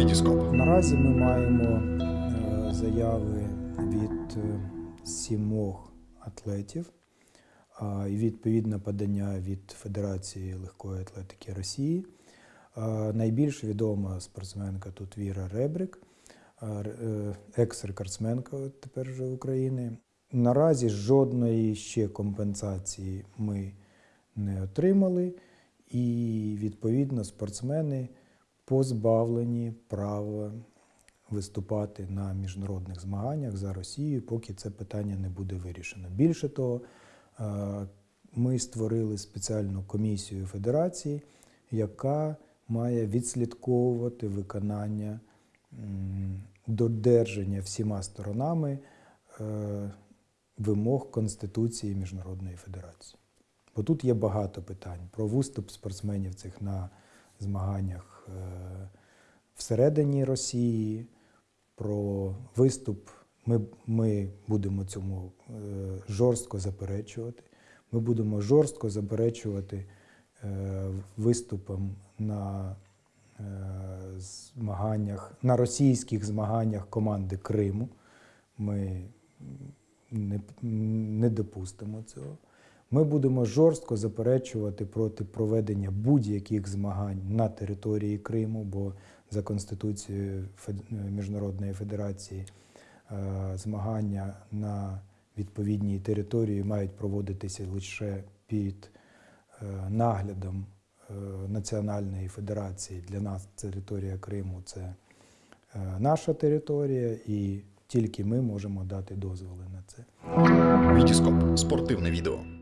Вітіскоп. Наразі ми маємо е, заяви від е, сімох атлетів і відповідне подання від Федерації легкої атлетики Росії. Найбільш відома спортсменка тут Віра Ребрик, е, екс-рекордсменка тепер вже України. Наразі жодної ще компенсації ми не отримали, і відповідно спортсмени позбавлені права виступати на міжнародних змаганнях за Росію, поки це питання не буде вирішено. Більше того, е, ми створили спеціальну комісію федерації, яка має відслідковувати виконання додержання всіма сторонами е, вимог Конституції Міжнародної Федерації. Бо тут є багато питань про виступ спортсменів цих на змаганнях е, всередині Росії, про виступ. Ми, ми будемо цьому е, жорстко заперечувати. Ми будемо жорстко заперечувати е, виступом на змаганнях, на російських змаганнях команди Криму. Ми не, не допустимо цього. Ми будемо жорстко заперечувати проти проведення будь-яких змагань на території Криму, бо за Конституцією Міжнародної Федерації е, змагання на відповідній території мають проводитися лише під е, наглядом е, Національної Федерації. Для нас територія Криму це наша територія, і тільки ми можемо дати дозволи на це. Вітіскоп. Спортивне відео.